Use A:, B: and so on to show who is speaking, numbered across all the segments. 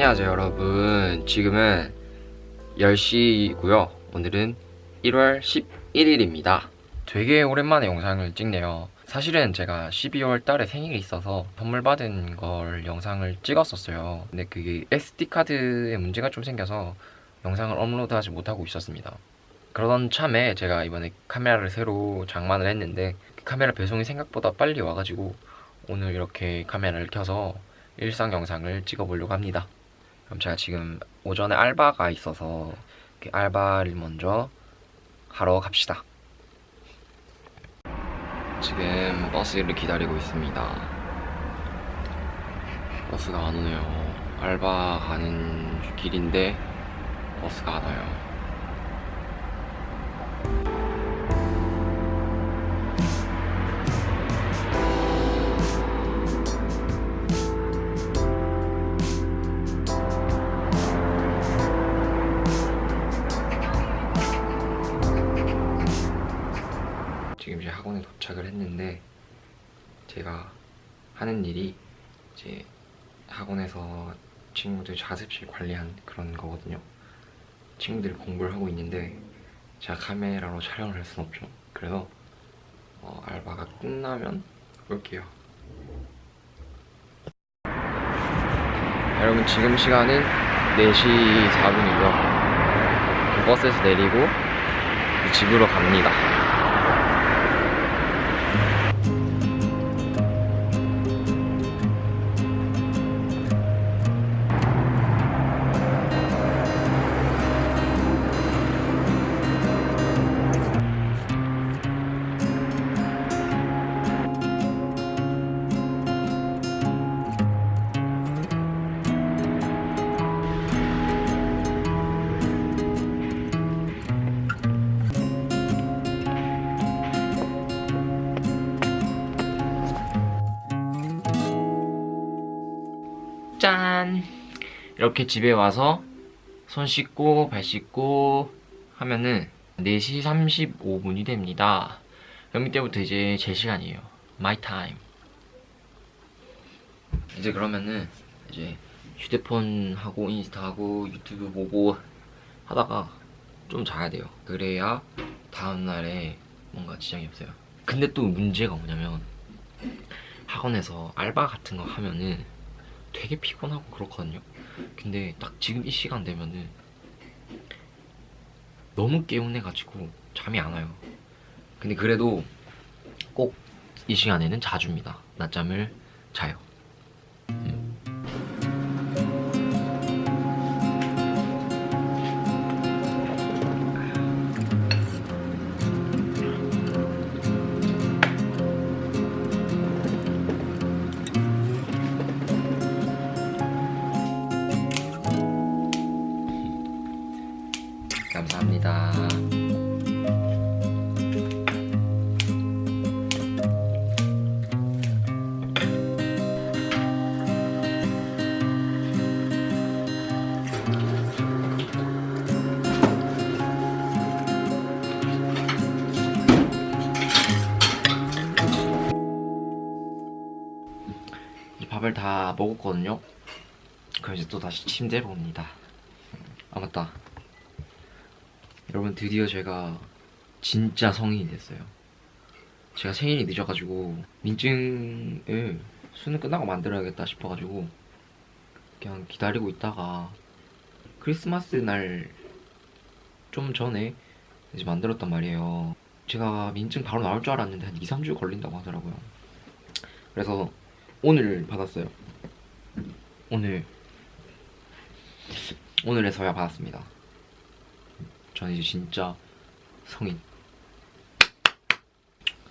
A: 안녕하세요 여러분. 지금은 10시고요. 오늘은 1월 11일입니다. 되게 오랜만에 영상을 찍네요. 사실은 제가 12월 달에 생일이 있어서 선물 받은 걸 영상을 찍었었어요. 근데 그게 SD카드에 문제가 좀 생겨서 영상을 업로드하지 못하고 있었습니다. 그러던 참에 제가 이번에 카메라를 새로 장만을 했는데 그 카메라 배송이 생각보다 빨리 와가지고 오늘 이렇게 카메라를 켜서 일상 영상을 찍어보려고 합니다 그럼 제가 지금 오전에 알바가 있어서 그 알바를 먼저 하러 갑시다. 지금 버스를 기다리고 있습니다. 버스가 안 오네요. 알바 가는 길인데 버스가 안 와요. 제가 하는 일이 이제 학원에서 친구들 자습실 관리한 그런 거거든요. 친구들이 공부를 하고 있는데 제가 카메라로 촬영을 할 순 없죠. 그래서 어, 알바가 끝나면 올게요. 여러분 지금 시간은 4시 4분이고요. 버스에서 내리고 집으로 갑니다. 짠! 이렇게 집에 와서 손 씻고 발 씻고 하면은 4시 35분이 됩니다. 그럼 이때부터 이제 제 시간이에요. My time. 이제 그러면은 이제 휴대폰 하고 인스타 하고 유튜브 보고 하다가 좀 자야 돼요. 그래야 다음날에 뭔가 지장이 없어요. 근데 또 문제가 뭐냐면 학원에서 알바 같은 거 하면은 되게 피곤하고 그렇거든요. 근데 딱 지금 이 시간 되면은 너무 개운해가지고 잠이 안 와요. 근데 그래도 꼭 이 시간에는 자줍니다. 낮잠을 자요. 감사합니다. 이 밥을 다 먹었거든요. 그럼 이제 또 다시 침대로 옵니다. 아 맞다. 여러분 드디어 제가 진짜 성인이 됐어요. 제가 생일이 늦어가지고 민증을 수능 끝나고 만들어야겠다 싶어가지고 그냥 기다리고 있다가 크리스마스 날 좀 전에 이제 만들었단 말이에요. 제가 민증 바로 나올 줄 알았는데 한 2, 3주 걸린다고 하더라고요. 그래서 오늘 받았어요. 오늘 오늘에서야 받았습니다. 저는 이제 진짜 성인.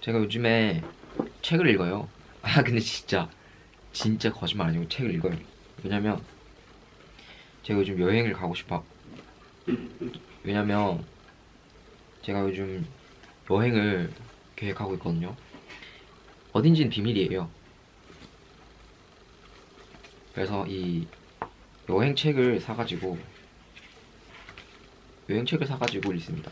A: 제가 요즘에 책을 읽어요. 아 근데 진짜 진짜 거짓말 아니고 책을 읽어요. 왜냐면 제가 요즘 여행을 가고 싶어. 왜냐면 제가 요즘 여행을 계획하고 있거든요. 어딘지는 비밀이에요. 그래서 이 여행 책을 사가지고 여행책을 사가지고 있습니다.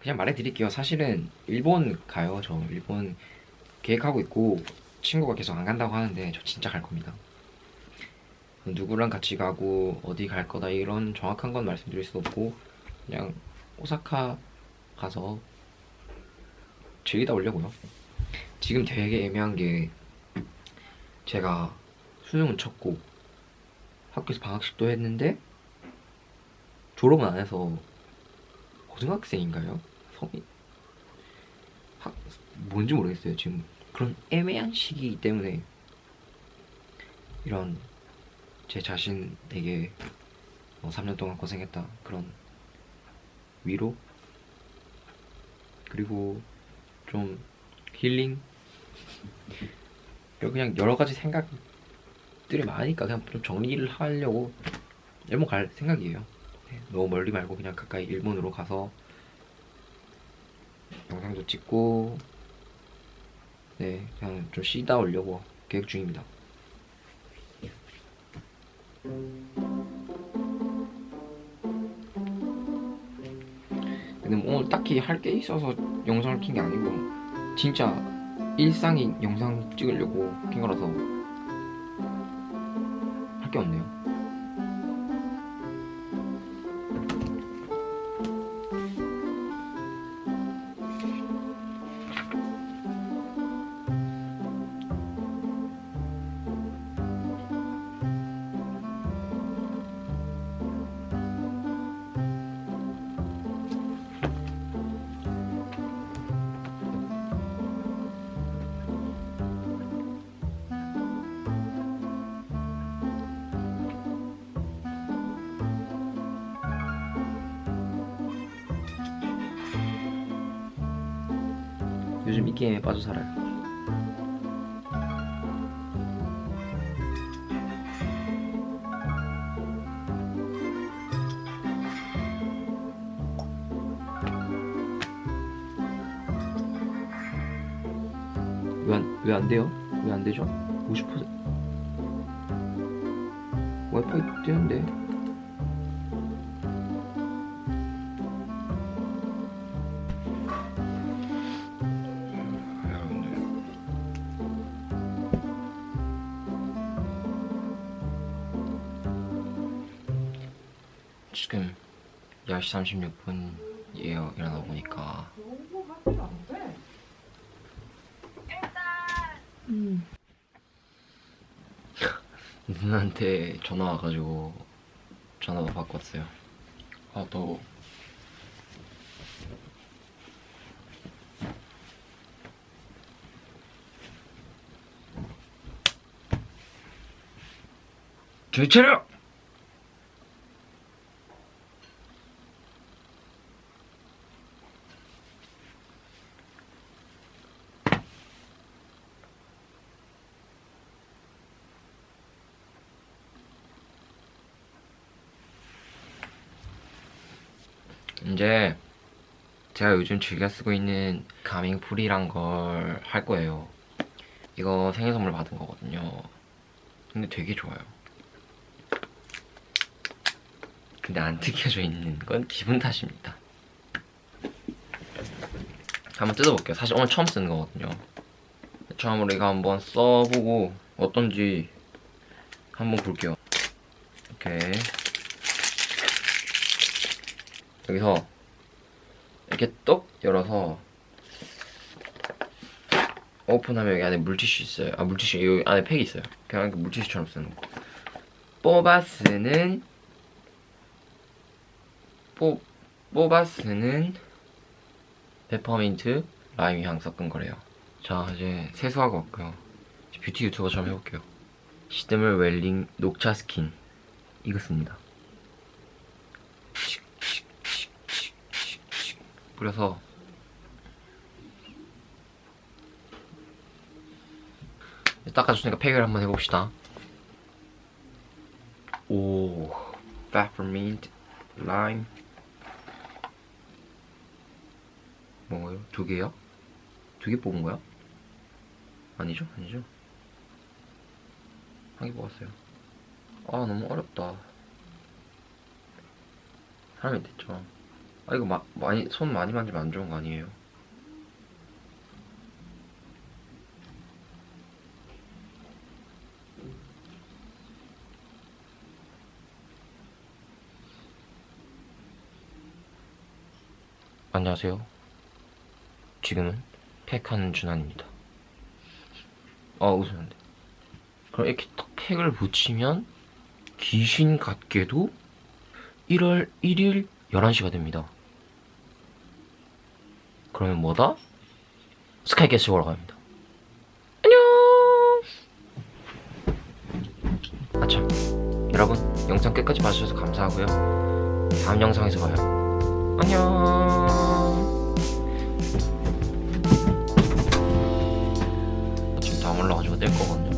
A: 그냥 말해드릴게요. 사실은 일본 가요. 저 일본 계획하고 있고 친구가 계속 안 간다고 하는데 저 진짜 갈 겁니다. 누구랑 같이 가고 어디 갈 거다 이런 정확한 건 말씀드릴 수 없고 그냥 오사카 가서 즐기다 오려고요. 지금 되게 애매한 게 제가 수능은 쳤고 학교에서 방학식도 했는데 졸업은 안 해서 고등학생인가요? 성인 학 뭔지 모르겠어요. 지금 그런 애매한 시기이기 때문에 이런 제 자신에게 뭐 3년 동안 고생했다 그런 위로 그리고 좀 힐링 그냥 여러 가지 생각 들이 많으니까 그냥 좀 정리를 하려고 일본 갈 생각이에요. 네, 너무 멀리 말고 그냥 가까이 일본으로 가서 영상도 찍고 네 그냥 좀 쉬다 오려고 계획 중입니다. 근데 뭐 오늘 딱히 할 게 있어서 영상을 킨 게 아니고 진짜 일상인 영상 찍으려고 킨 거라서 할게 없네요. 요즘 이 게임에 빠져 살아요. 왜안 돼요? 왜 안 되죠? 50% 와이파이 뜨는데 지금 10시 36분이에요 일어나 보니까. 누나한테 전화 와가지고 전화도 받고 왔어요. 아 더워 정신 차려! 이제 제가 요즘 즐겨 쓰고 있는 가밍 풀이란 걸 할 거예요. 이거 생일 선물 받은 거거든요. 근데 되게 좋아요. 근데 안 뜯겨져 있는 건 기분 탓입니다. 한번 뜯어볼게요. 사실 오늘 처음 쓰는 거거든요. 처음으로 이거 한번 써보고 어떤지 한번 볼게요. 오케이. 여기서 이렇게 똑 열어서 오픈하면 여기 안에 물티슈 있어요. 아 물티슈 여기 안에 팩이 있어요. 그냥 이렇게 물티슈처럼 쓰는 거. 뽑아 쓰는 뽑 뽑아 쓰는 페퍼민트 라임 향 섞은 거래요. 자 이제 세수하고 왔고요. 뷰티 유튜버처럼 해볼게요. 시드물 웰링 녹차 스킨 이거 씁니다. 뿌려서 닦아줬으니까 팩을 한번 해봅시다 오 peppermint lime 뭐예요? 두 개요? 두 개 뽑은 거야? 아니죠? 아니죠? 한 개 뽑았어요 아 너무 어렵다 사람이 됐죠 아 이거 막 많이 손 많이 만지면 안 좋은 거 아니에요? 안녕하세요. 지금은 팩하는 준환입니다. 아 웃으면 돼. 그럼 이렇게 딱 팩을 붙이면 귀신 같게도 1월 1일 11시가 됩니다. 그러면 뭐다? 스카이캐슬 보러 갑니다. 안녕! 아참, 여러분, 영상 끝까지 봐주셔서 감사하고요. 다음 영상에서 봐요. 안녕! 지금 다 올라가지고 낼 거거든요.